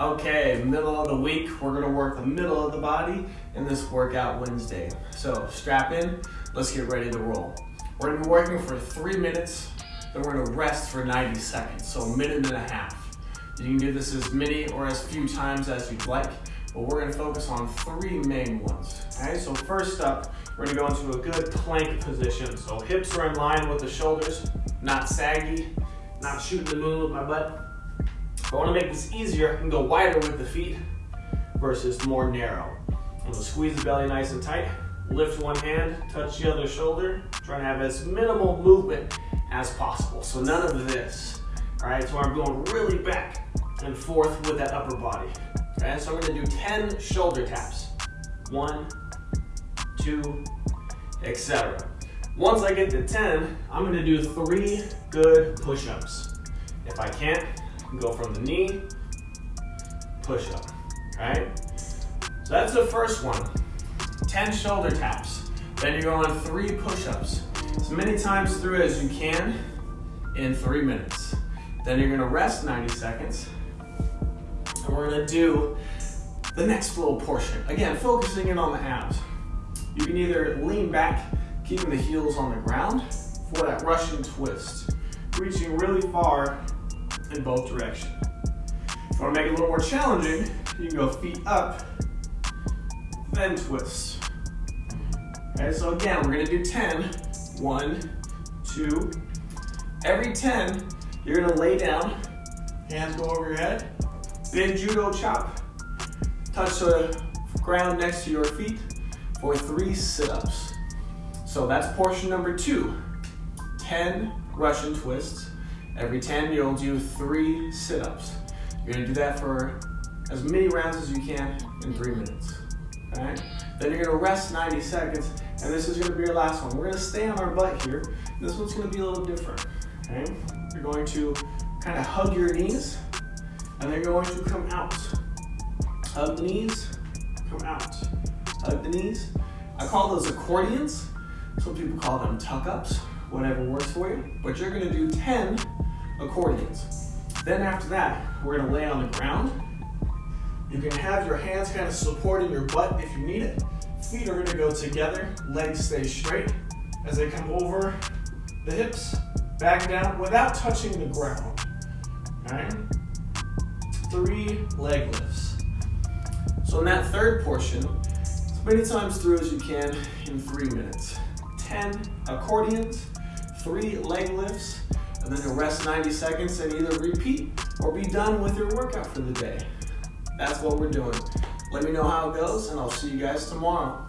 Okay, middle of the week, we're gonna work the middle of the body in this workout Wednesday. So strap in, let's get ready to roll. We're gonna be working for three minutes, then we're gonna rest for 90 seconds, so a minute and a half. You can do this as many or as few times as you'd like, but we're gonna focus on three main ones. Okay, so first up, we're gonna go into a good plank position. So hips are in line with the shoulders, not saggy, not shooting the moon with my butt. If I wanna make this easier, I can go wider with the feet versus more narrow. I'm gonna squeeze the belly nice and tight, lift one hand, touch the other shoulder, try to have as minimal movement as possible. So none of this, all right? So I'm going really back and forth with that upper body. Okay, so I'm gonna do 10 shoulder taps. One, two, etc. Once I get to 10, I'm gonna do three good push-ups. If I can't, go from the knee, push up, right? So that's the first one. 10 shoulder taps. Then you're going three push-ups. As many times through as you can in three minutes. Then you're gonna rest 90 seconds. And we're gonna do the next little portion. Again, focusing in on the abs. You can either lean back, keeping the heels on the ground for that Russian twist. Reaching really far in both directions. If you want to make it a little more challenging, you can go feet up, then twist. Okay, so again, we're gonna do 10. One, two. Every 10, you're gonna lay down, hands go over your head, big judo chop, touch the ground next to your feet for three sit-ups. So that's portion number two. 10 Russian twists, Every 10, you'll do three sit-ups. You're gonna do that for as many rounds as you can in three minutes. All right? Then you're gonna rest 90 seconds, and this is gonna be your last one. We're gonna stay on our butt here. This one's gonna be a little different, okay? You're going to kind of hug your knees, and then you're going to come out. Hug the knees, come out. Hug the knees. I call those accordions. Some people call them tuck-ups, whatever works for you. But you're gonna do 10 accordions. Then after that, we're gonna lay on the ground. You can have your hands kind of supporting your butt if you need it. Feet are gonna go together, legs stay straight as they come over the hips, back down without touching the ground. All right? Three leg lifts. So in that third portion, as many times through as you can in three minutes. 10 accordions, three leg lifts, then you'll rest 90 seconds and either repeat or be done with your workout for the day. That's what we're doing. Let me know how it goes, and I'll see you guys tomorrow.